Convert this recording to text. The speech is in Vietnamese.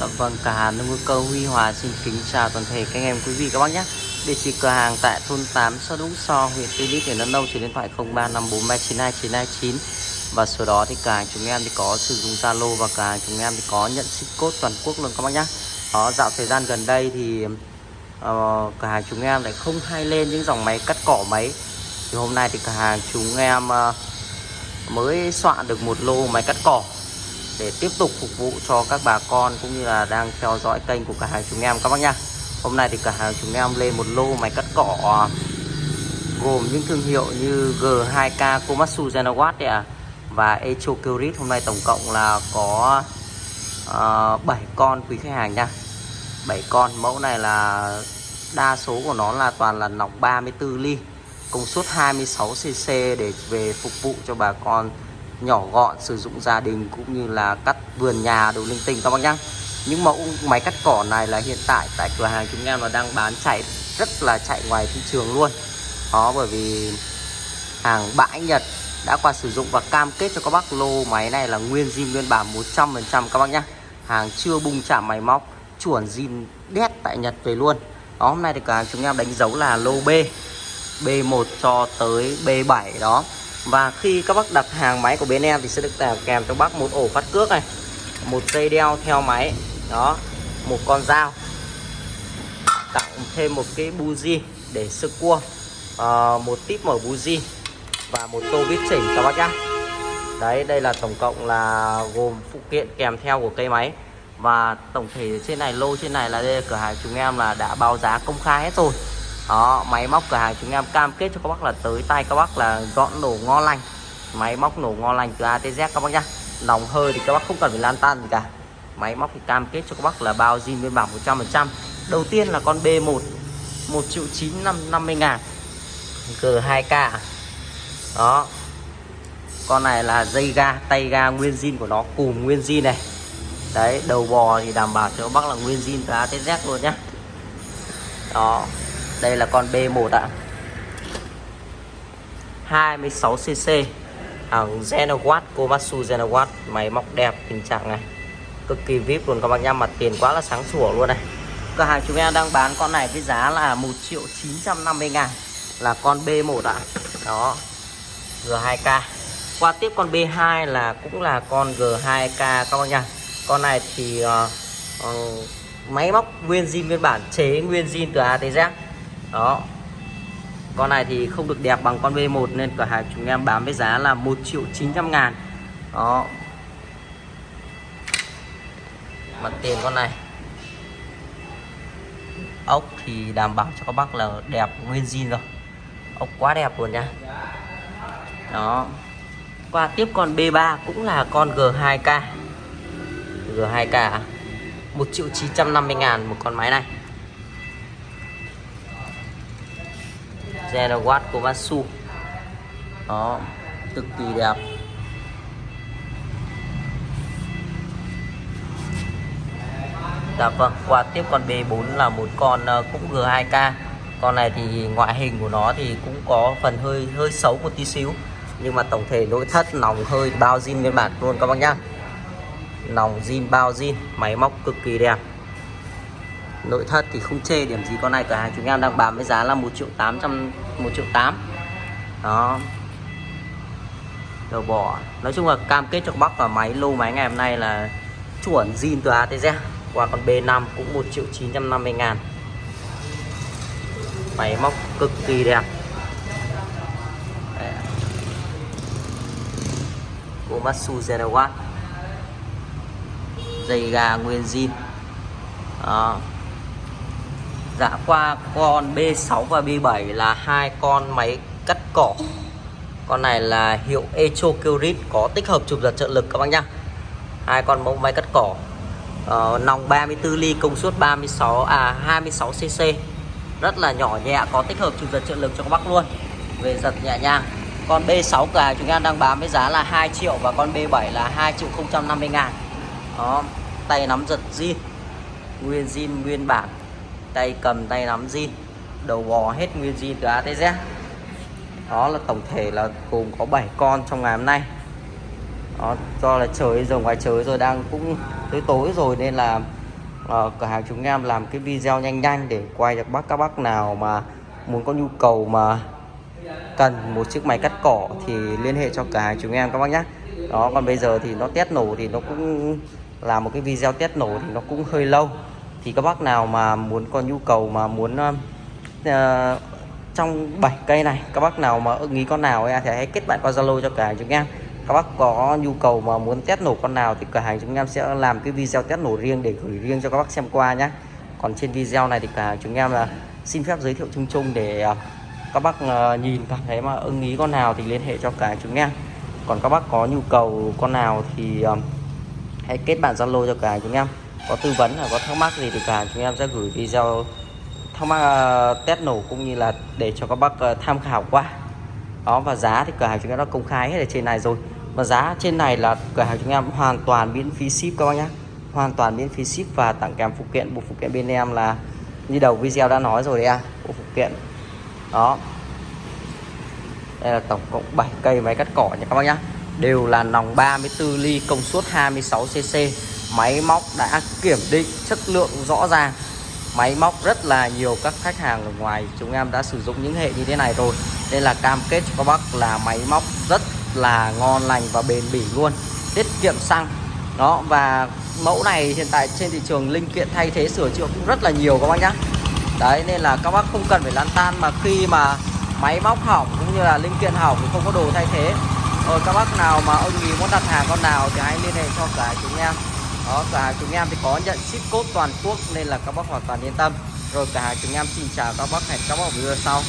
Dạ vâng, cả hàng nông cơ Huy Hòa xin kính chào toàn thể các anh em quý vị các bác nhé. Địa chỉ cửa hàng tại thôn 8 xã Đũng So, huyện Tuy Đức, tỉnh Đắk Nông, số điện thoại 0354392929 và số đó thì cả hàng chúng em thì có sử dụng Zalo và cả hàng chúng em thì có nhận ship code toàn quốc luôn các bác nhé. Đó, dạo thời gian gần đây thì uh, cửa hàng chúng em lại không hay lên những dòng máy cắt cỏ máy. Thì hôm nay thì cửa hàng chúng em uh, mới soạn được một lô máy cắt cỏ để tiếp tục phục vụ cho các bà con cũng như là đang theo dõi kênh của cửa hàng chúng em. Các bác nha Hôm nay thì cửa hàng chúng em lên một lô máy cắt cỏ à, gồm những thương hiệu như G2K Komatsu Zenawatt à, và Echo Kyrit hôm nay tổng cộng là có à, uh, 7 con quý khách hàng nha. 7 con mẫu này là đa số của nó là toàn là nòng 34 ly công suất 26cc để về phục vụ cho bà con nhỏ gọn sử dụng gia đình cũng như là cắt vườn nhà đồ linh tinh các bác nhá. Những mẫu máy cắt cỏ này là hiện tại tại cửa hàng chúng em là đang bán chạy rất là chạy ngoài thị trường luôn. Đó, bởi vì hàng bãi Nhật đã qua sử dụng và cam kết cho các bác lô máy này là nguyên zin, nguyên bản 100% các bác nhá. Hàng chưa bung chạm máy móc, chuẩn zin đét tại Nhật về luôn. Đó, hôm nay thì cửa hàng chúng em đánh dấu là lô B B1 cho tới B7 đó và khi các bác đặt hàng máy của bên em thì sẽ được kèm cho bác một ổ phát cước này một dây đeo theo máy đó một con dao tặng thêm một cái buji để sơ cua à, một tip mở buji và một tô vít chỉnh các bác nhá. Đấy đây là tổng cộng là gồm phụ kiện kèm theo của cây máy. Và tổng thể trên này lô trên này là đây là cửa hàng chúng em là đã báo giá công khai hết rồi đó, máy móc cửa hàng chúng em cam kết cho các bác là tới tay các bác là gọn nổ ngon lành. Máy móc nổ ngon lành từ A tới Z các bác nhá. Nòng hơi thì các bác không cần phải lan tan gì cả. Máy móc thì cam kết cho các bác là bao zin bên bảo 100% đầu tiên là con B1 1 triệu 950 ngàn. G2K đó. Con này là dây ga, tay ga nguyên zin của nó cùng nguyên zin này. Đấy, đầu bò thì đảm bảo cho các bác là nguyên zin từ A tới Z luôn nhá. Đó đây là con B1 ạ. 26cc hàng Genowatt Komatsu Genowatt máy móc đẹp tình trạng này. Cực kỳ vip luôn các bác nhá mặt tiền quá là sáng sủa luôn này. Cửa hàng chúng em đang bán con này với giá là 1 triệu 950 ngàn. Là con B1 ạ. Đó. G2K qua tiếp con B2 là cũng là con G2K các bác nhá. Con này thì uh, uh, máy móc nguyên zin nguyên bản chế nguyên zin từ A tới Z đó. Con này thì không được đẹp bằng con V1 nên cửa hàng chúng em bán với giá là 1 triệu 900 ngàn. Đó. Mặt tiền con này. Ốc thì đảm bảo cho các bác là đẹp nguyên zin rồi. Ốc quá đẹp luôn nha. Đó. Qua tiếp con B3 cũng là con G2K G2K 1 triệu 950 ngàn một con máy này. Zenawatt Komatsu đó cực kỳ đẹp. Dạ vâng, qua tiếp con B4 là một con ờ, cũng G2K Con này thì ngoại hình của nó thì cũng có phần hơi hơi xấu một tí xíu. Nhưng mà tổng thể nội thất nòng hơi bao zin nguyên bản luôn các bác nhá. Nòng zin bao zin, máy móc cực kỳ đẹp nội thất thì không chê, điểm gì con này cửa hàng chúng em đang bán với giá là 1 triệu 800 1 triệu 8 đó. Đầu bỏ. Nói chung là cam kết cho bác và máy lô máy ngày hôm nay là chuẩn zin từ ATZ qua con B5 cũng 1 triệu 950 ngàn. Máy móc cực kỳ đẹp. Komatsu Zenawatt dây gà nguyên zin. Đó. Dạ qua con B6 và B7 là hai con máy cắt cỏ. Con này là hiệu Echo Curit có tích hợp chụp giật trợ lực các bác nhá. Hai con mẫu máy cắt cỏ. Uh, Nòng 34 ly công suất 36 à 26 cc Rất là nhỏ nhẹ có tích hợp chụp giật trợ lực cho các bác luôn. Về giật nhẹ nhàng. Con B6 cả chúng em đang bán với giá là 2 triệu Và con B7 là 2 triệu 050 ngàn. Đó tay nắm giật zin. Nguyên zin nguyên bản tay cầm tay nắm zin đầu bò hết nguyên zin từ A tới Z. Đó là tổng thể là gồm có 7 con trong ngày hôm nay. Đó, do là trời giờ ngoài trời rồi đang cũng tới tối rồi nên là uh, cửa hàng chúng em làm cái video nhanh nhanh để quay được bác các bác nào mà muốn có nhu cầu mà cần một chiếc máy cắt cỏ thì liên hệ cho cửa hàng chúng em các bác nhé đó còn bây giờ thì nó test nổ thì nó cũng làm một cái video test nổ thì nó cũng hơi lâu thì các bác nào mà muốn có nhu cầu mà muốn uh, trong 7 cây này các bác nào mà ưng ý con nào à, thì hãy kết bạn qua Zalo cho cửa hàng chúng em. Các bác có nhu cầu mà muốn test nổ con nào thì cửa hàng chúng em sẽ làm cái video test nổ riêng để gửi riêng cho các bác xem qua nhé còn trên video này thì cửa hàng chúng em là xin phép giới thiệu chung chung để ờ, các bác ờ, nhìn cảm thấy mà ưng ý con nào thì liên hệ cho cả chúng em. Còn các bác có nhu cầu con nào thì hãy kết bạn zalo cho cả chúng em có tư vấn hoặc có thắc mắc gì thì cả chúng em sẽ gửi video thắc mắc uh, test nổ cũng như là để cho các bác uh, tham khảo qua. Đó và giá thì cửa hàng chúng em đã công khai hết ở trên này rồi. Và giá trên này là cửa hàng chúng em hoàn toàn miễn phí ship các bác nhé hoàn toàn miễn phí ship và tặng kèm phụ kiện. Bộ phụ kiện bên em là như đầu video đã nói rồi đấy à bộ phụ kiện. Đó. Đây là tổng cộng 7 cây máy cắt cỏ nha các bác nhé. đều là nòng 34 ly công suất 26cc máy móc đã kiểm định chất lượng rõ ràng. Máy móc rất là nhiều các khách hàng ở ngoài chúng em đã sử dụng những hệ như thế này rồi. Nên là cam kết cho các bác là máy móc rất là ngon lành và bền bỉ luôn. Tiết kiệm xăng. Đó, và mẫu này hiện tại trên thị trường linh kiện thay thế sửa chữa cũng rất là nhiều các bác nhá. Đấy, nên là các bác không cần phải lăn tan mà khi mà máy móc hỏng cũng như là linh kiện hỏng thì không có đồ thay thế. Rồi các bác nào mà ông ý muốn đặt hàng con nào thì hãy liên hệ cho cả chúng em đó, cả chúng em thì có nhận ship code toàn quốc nên là các bác hoàn toàn yên tâm. Rồi cả chúng em xin chào các bác hẹn các bác ở video sau.